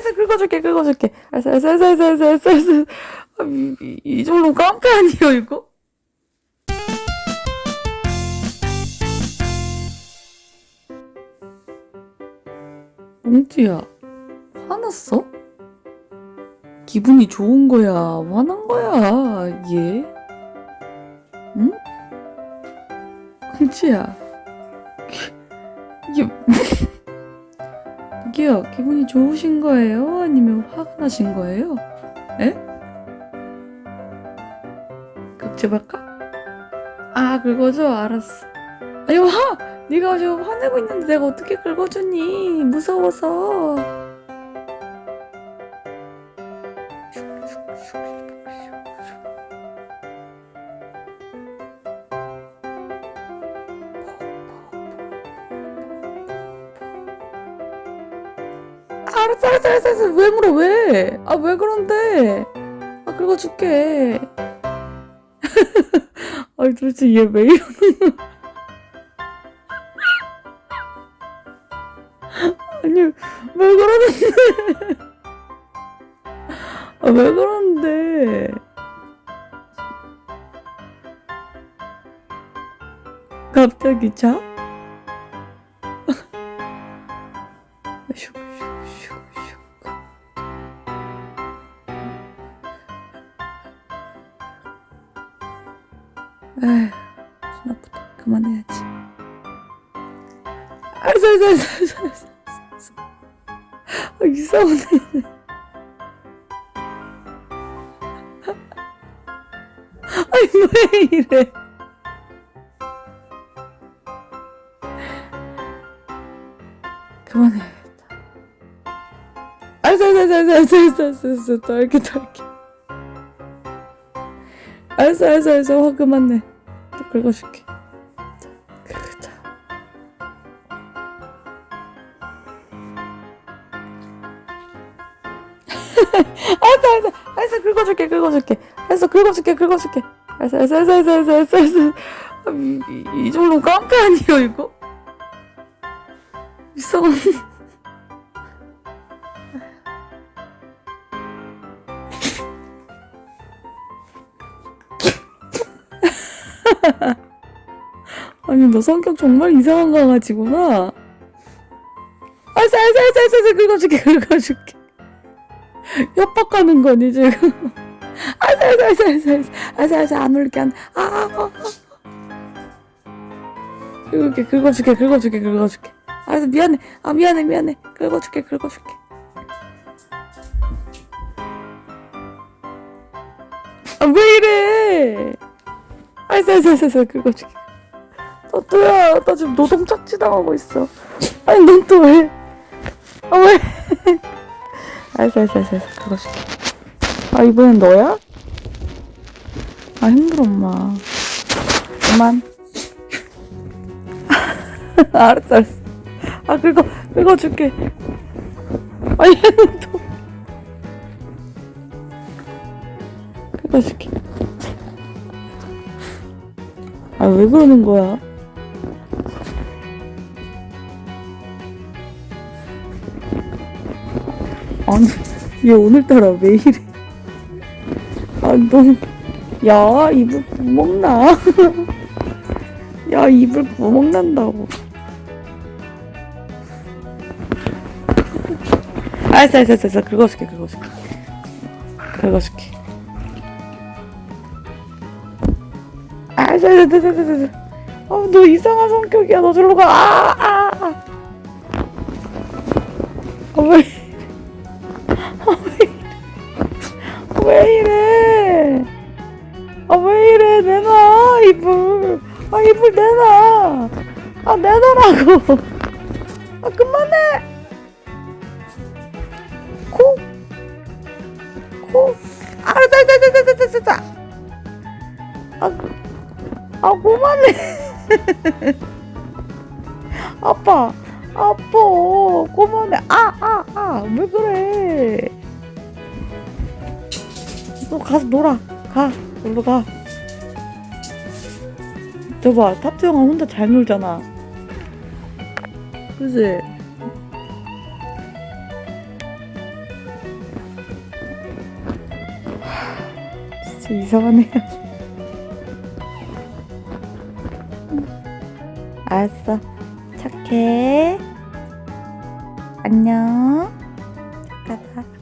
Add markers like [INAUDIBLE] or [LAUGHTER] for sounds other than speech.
알았어 긁어줄게 긁어줄게 알았어 알았어 알았어 알았어 알았어 알았어 아, 이, 이, 이 정도 깡패 아니에요 이거? 뭉치야 화났어? 기분이 좋은 거야 화난 거야 얘? 응? 뭉치야 이게요 기분이 좋으신 거예요? 아니면 화가 나신 거예요? 에? 극제발까? 아 긁어줘 알았어 아니 화! 네가 지금 화내고 있는데 내가 어떻게 긁어주니 무서워서 알았어 알았어 알았어 알았어 왜 물어 왜? 아 왜 그런데? 아 긁어줄게 [LAUGHS] 아니 도대체 얘 왜 이러는 [LAUGHS] 아니 왜 그러는데 [LAUGHS] 아 왜 그러는데 갑자기 자? 에휴, 손 아프다. 그만해야지. 알았어, 알았어, 알았어, 알았어. 아, 이상하네. 아니, 왜 이래. 그만해. 알았어, 알았어, 알았어, 알았어, 알았어, 알았어, 알았어, 더 할게, 더 할게. 알았어, 알았어, 알았어, 화 그만해. 또 긁어줄게. 자, 긁자. [LAUGHS] 알았어, 알았어, 알았어, 긁어줄게, 긁어줄게. 알았어, 긁어줄게, 긁어줄게. 알았어, 알았어, 알았어, 알았어, 알았어, 알았어. 아, 이, 이, 이 정도 아니에요, 이거? 이상 [LAUGHS] 아니 너 성격 정말 이상한 강아지구나. 알았어 알았어 알았어 알았어 긁어줄게 긁어줄게. [LAUGHS] 협박하는 거니 지금. 알았어 알았어 알았어 알았어 알았어 알았어 알았어 안 울게 안. 아, 아, 아. 긁을게 긁어줄게 긁어줄게 긁어줄게. 알았어 미안해 아 미안해 미안해 긁어줄게 긁어줄게. 아 왜 이래? 알았어 알았어 알았어 알았어 긁어줄게. 너 또야 나 지금 노동 착취 당하고 있어. 아니 넌 또 왜? 아 왜? 알았어 알았어 알았어 알았어 긁어줄게. 아 이번엔 너야? 아 힘들어 엄마. 그만. [LAUGHS] 알았어 알았어. 아 긁어 긁어줄게. 아 얘는 또. 긁어줄게. 아 왜 그러는 거야? 아니 얘 오늘따라 왜 이래? 아니 너야 입을 구멍 나. 야 입을 구멍 [LAUGHS] 난다고. 알았어 알았어 알았어 알았어. 긁어줄게 긁어줄게 긁어줄게. 알았어 알았어. 알았어. 아, 너 이상한 성격이야. 너 저리로 가. 아, 아, 아. 아, 왜, 아, 왜, 이래. 왜 이래? 아, 왜 이래? 내놔, 이불. 아, 이불 내놔. 아, 내놔라고. 아, 그만해. 코. 코. 알았어, 알았어. 아, 그- 아 고만해. [LAUGHS] 아빠 아빠 고만해. 아아 아 왜 그래? 너 가서 놀아. 가 놀러 가. 저봐 탑투 형아 혼자 잘 놀잖아. 그지? 진짜 이상하네요 알았어. 착해. 안녕. 착하다.